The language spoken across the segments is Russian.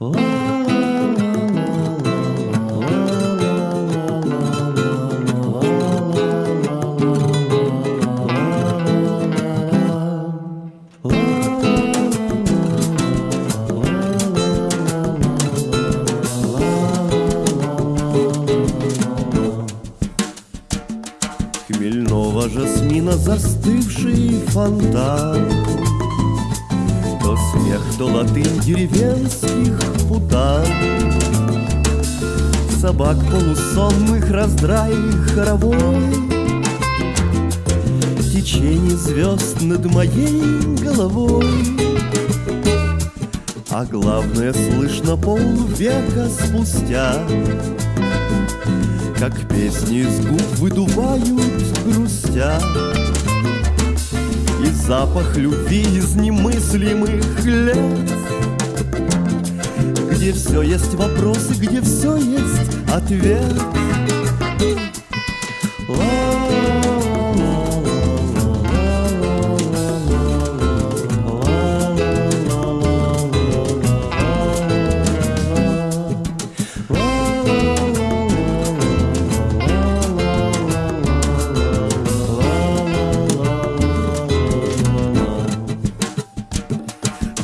Хмельного жасмина застывший фонтан То смех, то латынь деревенских путан. Собак полусонных раздрай хоровой. Течение звезд над моей головой. А главное слышно полвека спустя как песни из губ выдувают грустя запах любви из немыслимых лет. Где все есть вопросы, где все есть ответ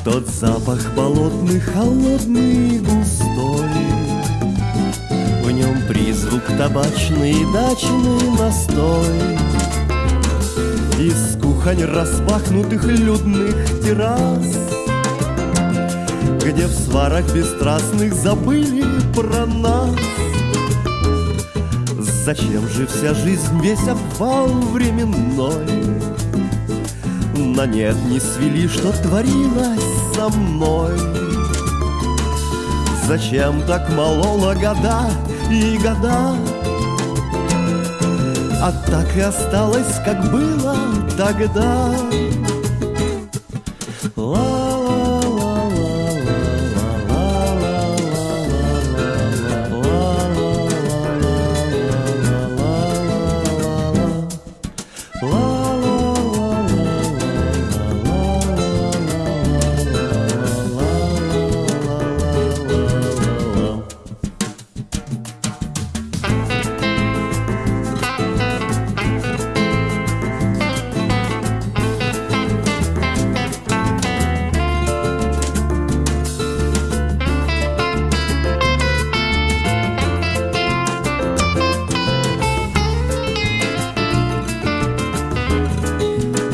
Тот запах болотный, холодный и густой. В нем призвук табачный и дачный настой. Из кухонь распахнутых людных террас Где в сварах бесстрастных забыли про нас. Зачем же вся жизнь, весь обвал временной На нет не свели, что творилось со мной. Зачем так молола года и года? А так и осталось, как было тогда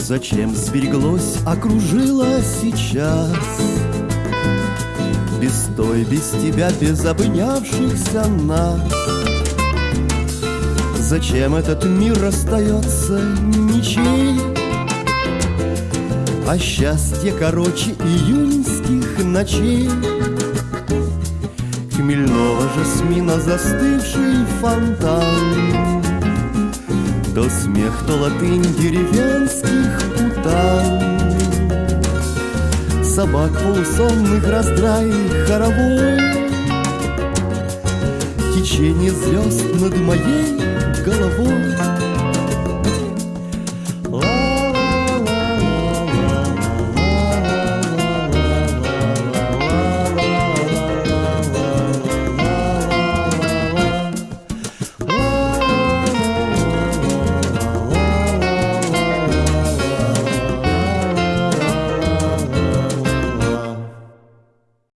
Зачем сбереглось, окружило сейчас. Без той, без тебя, без обнявшихся нас. Зачем этот мир остается ничей А счастье короче июньских ночей. Хмельного жасмина застывший фонтан то смех, то латынь деревенских путан. Собак полусонных раздрай хоровой. Течение звезд над моей головой